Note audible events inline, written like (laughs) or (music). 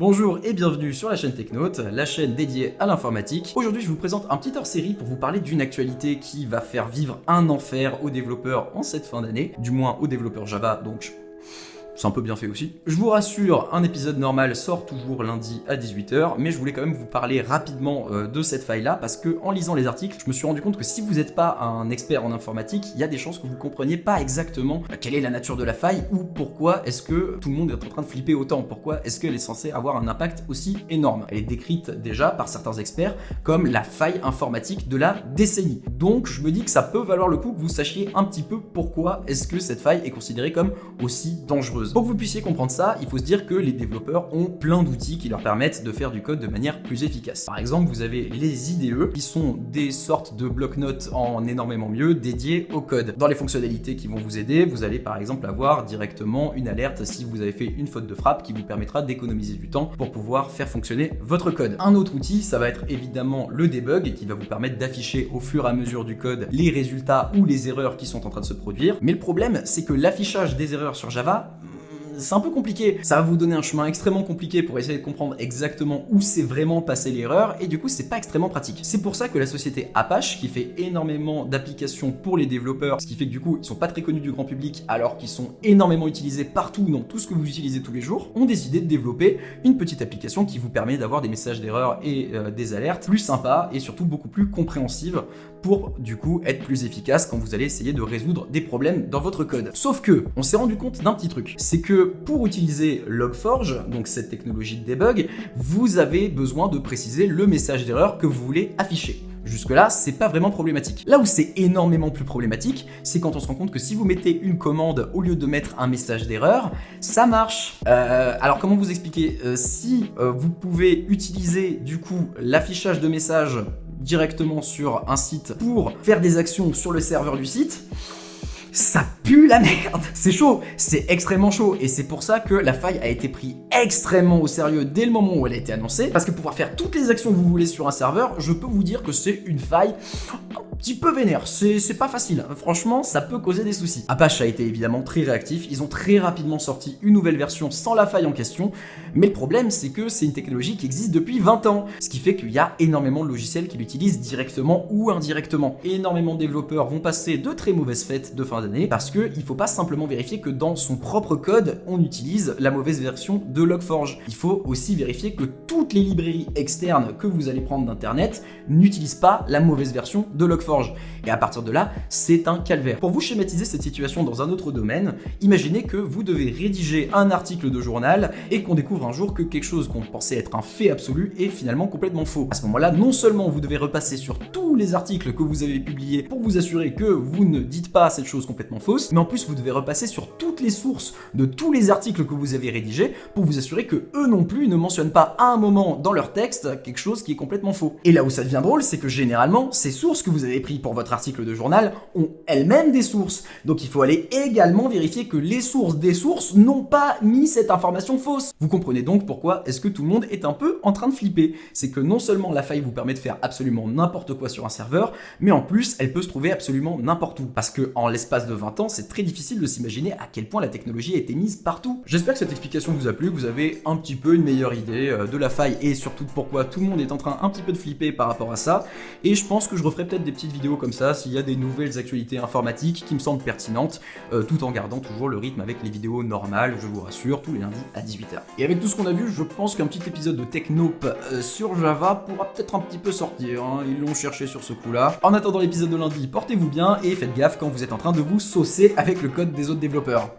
Bonjour et bienvenue sur la chaîne Technote, la chaîne dédiée à l'informatique. Aujourd'hui je vous présente un petit hors-série pour vous parler d'une actualité qui va faire vivre un enfer aux développeurs en cette fin d'année, du moins aux développeurs Java, donc c'est un peu bien fait aussi. Je vous rassure, un épisode normal sort toujours lundi à 18h, mais je voulais quand même vous parler rapidement euh, de cette faille-là, parce que en lisant les articles, je me suis rendu compte que si vous n'êtes pas un expert en informatique, il y a des chances que vous compreniez pas exactement quelle est la nature de la faille, ou pourquoi est-ce que tout le monde est en train de flipper autant, pourquoi est-ce qu'elle est censée avoir un impact aussi énorme. Elle est décrite déjà par certains experts comme la faille informatique de la décennie. Donc je me dis que ça peut valoir le coup que vous sachiez un petit peu pourquoi est-ce que cette faille est considérée comme aussi dangereuse. Pour que vous puissiez comprendre ça, il faut se dire que les développeurs ont plein d'outils qui leur permettent de faire du code de manière plus efficace. Par exemple, vous avez les IDE, qui sont des sortes de bloc-notes en énormément mieux dédiés au code. Dans les fonctionnalités qui vont vous aider, vous allez par exemple avoir directement une alerte si vous avez fait une faute de frappe qui vous permettra d'économiser du temps pour pouvoir faire fonctionner votre code. Un autre outil, ça va être évidemment le debug qui va vous permettre d'afficher au fur et à mesure du code les résultats ou les erreurs qui sont en train de se produire. Mais le problème, c'est que l'affichage des erreurs sur Java, c'est un peu compliqué. Ça va vous donner un chemin extrêmement compliqué pour essayer de comprendre exactement où c'est vraiment passé l'erreur, et du coup, c'est pas extrêmement pratique. C'est pour ça que la société Apache, qui fait énormément d'applications pour les développeurs, ce qui fait que du coup, ils sont pas très connus du grand public, alors qu'ils sont énormément utilisés partout dans tout ce que vous utilisez tous les jours, ont décidé de développer une petite application qui vous permet d'avoir des messages d'erreur et euh, des alertes plus sympas et surtout beaucoup plus compréhensives pour du coup être plus efficace quand vous allez essayer de résoudre des problèmes dans votre code. Sauf que, on s'est rendu compte d'un petit truc, c'est que pour utiliser Log4j, donc cette technologie de debug, vous avez besoin de préciser le message d'erreur que vous voulez afficher. Jusque-là, c'est pas vraiment problématique. Là où c'est énormément plus problématique, c'est quand on se rend compte que si vous mettez une commande au lieu de mettre un message d'erreur, ça marche. Euh, alors comment vous expliquer euh, Si euh, vous pouvez utiliser du coup l'affichage de messages directement sur un site pour faire des actions sur le serveur du site, ça pue la merde. (laughs) C'est chaud, c'est extrêmement chaud, et c'est pour ça que la faille a été prise extrêmement au sérieux dès le moment où elle a été annoncée, parce que pouvoir faire toutes les actions que vous voulez sur un serveur, je peux vous dire que c'est une faille petit peu vénère, c'est pas facile, franchement ça peut causer des soucis. Apache a été évidemment très réactif, ils ont très rapidement sorti une nouvelle version sans la faille en question, mais le problème c'est que c'est une technologie qui existe depuis 20 ans, ce qui fait qu'il y a énormément de logiciels qui l'utilisent directement ou indirectement. Énormément de développeurs vont passer de très mauvaises fêtes de fin d'année parce qu'il faut pas simplement vérifier que dans son propre code on utilise la mauvaise version de Log4j. Il faut aussi vérifier que toutes les librairies externes que vous allez prendre d'internet n'utilisent pas la mauvaise version de Log4j. Et à partir de là, c'est un calvaire. Pour vous schématiser cette situation dans un autre domaine, imaginez que vous devez rédiger un article de journal et qu'on découvre un jour que quelque chose qu'on pensait être un fait absolu est finalement complètement faux. À ce moment-là, non seulement vous devez repasser sur tous les articles que vous avez publiés pour vous assurer que vous ne dites pas cette chose complètement fausse, mais en plus vous devez repasser sur toutes les sources de tous les articles que vous avez rédigés pour vous assurer que eux non plus ne mentionnent pas à un moment dans leur texte quelque chose qui est complètement faux. Et là où ça devient drôle, c'est que généralement, ces sources que vous avez pris pour votre article de journal ont elles-mêmes des sources. Donc il faut aller également vérifier que les sources des sources n'ont pas mis cette information fausse. Vous comprenez donc pourquoi est-ce que tout le monde est un peu en train de flipper. C'est que non seulement la faille vous permet de faire absolument n'importe quoi sur un serveur, mais en plus elle peut se trouver absolument n'importe où. Parce que en l'espace de 20 ans, c'est très difficile de s'imaginer à quel point la technologie a été mise partout. J'espère que cette explication vous a plu, que vous avez un petit peu une meilleure idée euh, de la faille et surtout pourquoi tout le monde est en train un petit peu de flipper par rapport à ça. Et je pense que je referai peut-être des petites vidéos comme ça s'il y a des nouvelles actualités informatiques qui me semblent pertinentes, euh, tout en gardant toujours le rythme avec les vidéos normales, je vous rassure, tous les lundis à 18h. Et avec tout ce qu'on a vu, je pense qu'un petit épisode de Technope euh, sur Java pourra peut-être un petit peu sortir, hein. ils l'ont cherché sur ce coup-là. En attendant l'épisode de lundi, portez-vous bien et faites gaffe quand vous êtes en train de vous saucer avec le code des autres développeurs.